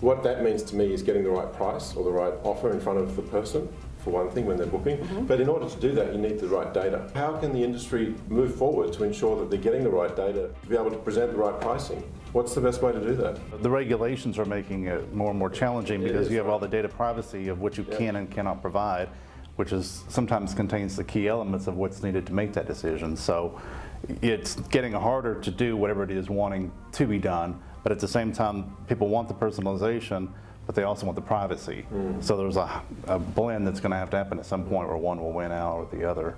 what that means to me is getting the right price or the right offer in front of the person, for one thing, when they're booking. Mm-hmm. But in order to do that, you need the right data. How can the industry move forward to ensure that they're getting the right data to be able to present the right pricing? What's the best way to do that? The regulations are making it more and more challenging because is, you have all the data privacy of what you can and cannot provide, which is sometimes contains the key elements of what's needed to make that decision. So it's getting harder to do whatever it is wanting to be done, but at the same time, people want the personalization, but they also want the privacy. Mm. So there's a, a blend that's going to have to happen at some point where one will win out or the other.